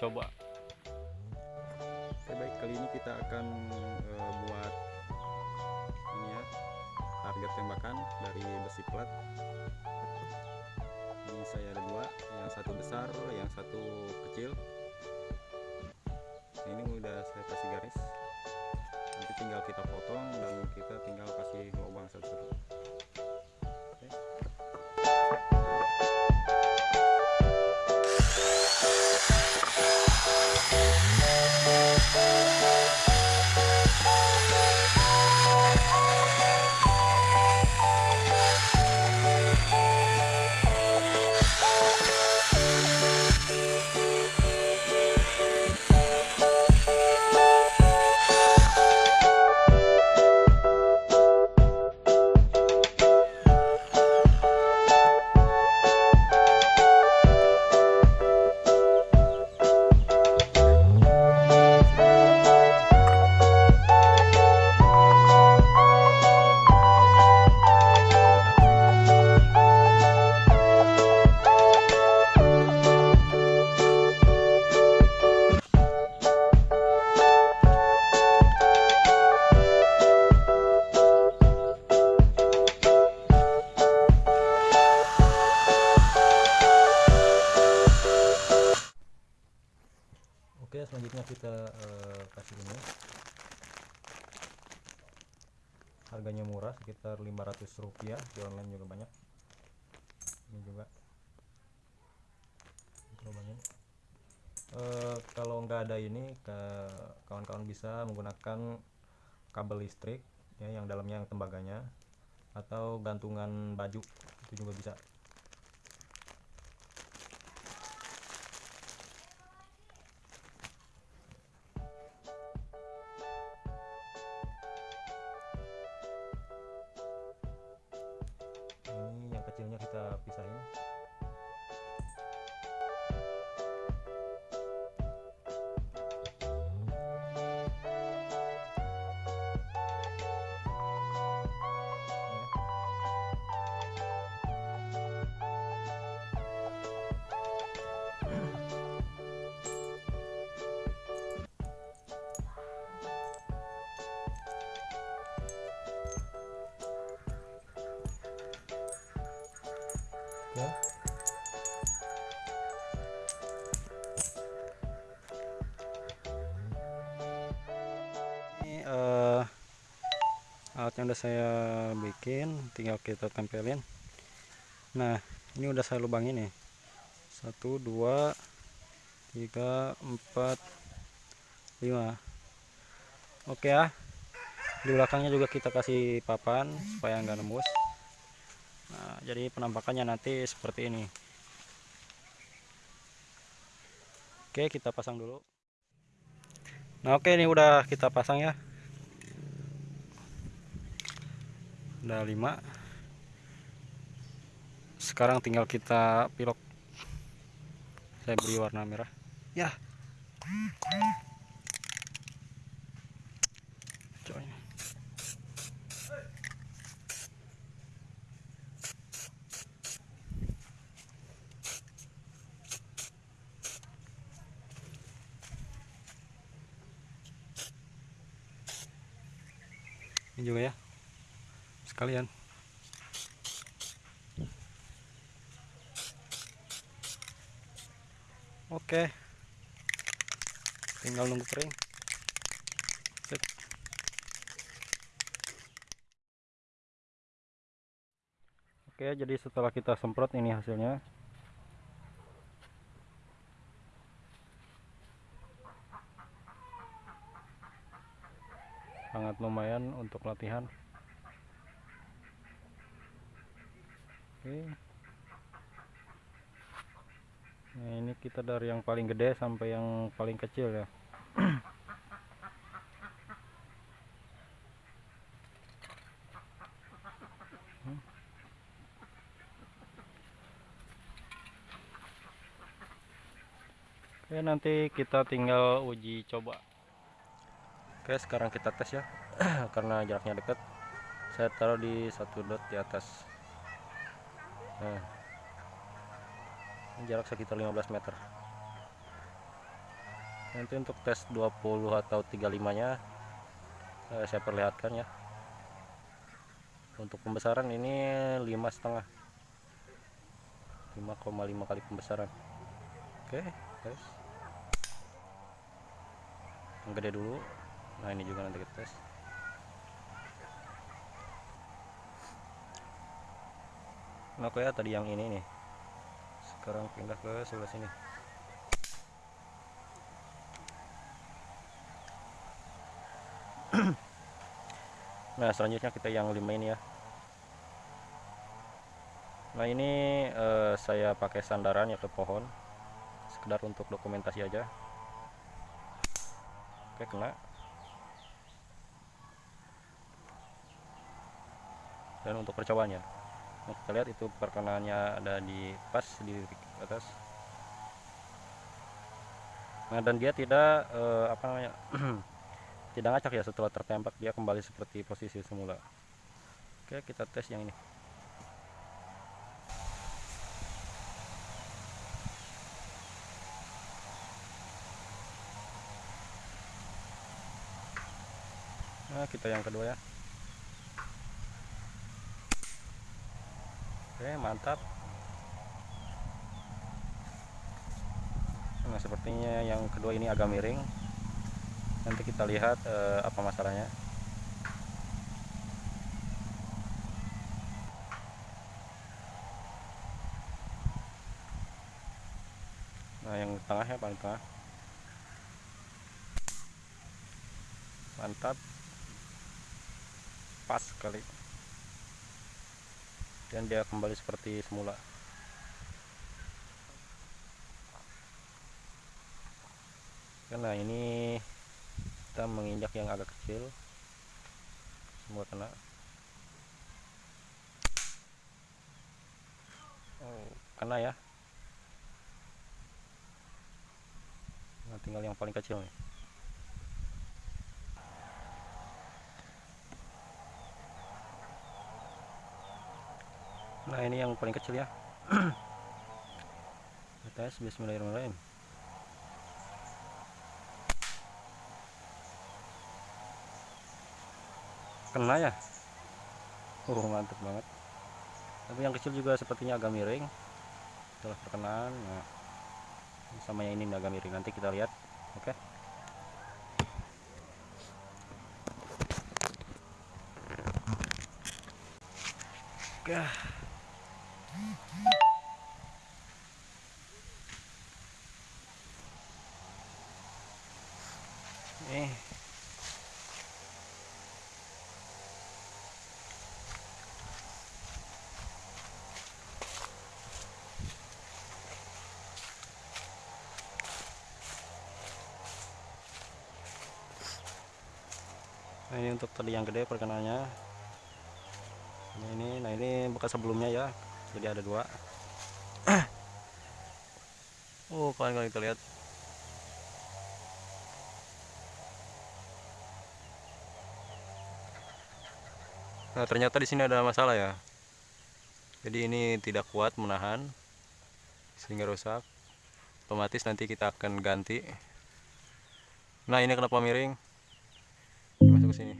coba. Oke baik. Kali ini kita akan uh, buat ini ya target tembakan dari besi plat. Ini saya ada dua yang satu besar yang satu kecil. Ini udah saya kasih garis. Nanti tinggal kita potong dan kita tinggal sekitar 500 rupiah. Di online juga banyak. Ini juga. Lubangnya. Uh, kalau nggak ada ini, kawan-kawan bisa menggunakan kabel listrik, ya, yang dalamnya yang tembaganya, atau gantungan baju itu juga bisa. Kecilnya kita pisahin ya. Ini uh, alat yang udah saya bikin tinggal kita tempelin. Nah ini udah saya lubangin nih. Satu dua tiga empat lima. Oke ya. Di belakangnya juga kita kasih papan supaya nggak nembus nah jadi penampakannya nanti seperti ini. Oke kita pasang dulu. Nah oke ini udah kita pasang ya. Udah 5 sekarang tinggal kita pilok. Saya beri warna merah. Ya ini juga ya. Sekalian. Oke. Tinggal nunggu kering. Oke jadi setelah kita semprot ini hasilnya sangat lumayan untuk latihan. Oke. Nah ini kita dari yang paling gede sampai yang paling kecil ya. Oke nanti kita tinggal uji coba Oke sekarang kita tes ya. Karena jaraknya dekat saya taruh di satu dot di atas. Nah jarak sekitar 15 meter. Nanti untuk tes 20 atau 35 nya eh, saya perlihatkan ya. Untuk pembesaran ini lima setengah. 5,5 kali pembesaran. Oke guys yang gede dulu nah ini juga nanti kita tes. Nah, ya tadi yang ini nih. Sekarang pindah ke sebelah sini. Nah selanjutnya kita yang lima ini ya. Nah ini eh, saya pakai sandaran ya ke pohon. Sekedar untuk dokumentasi aja. Oke kena dan untuk percobaannya nah, kita lihat itu perkenaannya ada di pas di atas. Nah dan dia tidak eh, apa namanya tidak ngacak ya setelah tertembak dia kembali seperti posisi semula. Oke kita tes yang ini. Nah kita yang kedua ya oke mantap. Nah sepertinya yang kedua ini agak miring. Nanti kita lihat eh, apa masalahnya. Nah yang tengah ya paling tengah. Mantap. Pas sekali dan dia kembali seperti semula. Karena ini kita menginjak yang agak kecil. Semua kena. Oh, kena ya. Nah, tinggal yang paling kecil nih nah ini yang paling kecil ya. Tes bismillahirrahmanirrahim. Kena ya? Oh mantap banget. Tapi yang kecil juga sepertinya agak miring. Setelah perkenaan nah, sama yang ini agak miring. Nanti kita lihat oke? Okay. eh ini untuk tadi yang gede perkenalnya nah ini nah ini bekas sebelumnya ya. Jadi ada dua. Oh kalian kalian kita lihat. Nah ternyata di sini ada masalah ya. Jadi ini tidak kuat menahan sehingga rusak. Otomatis nanti kita akan ganti. Nah ini kenapa miring sini